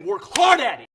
work hard at it.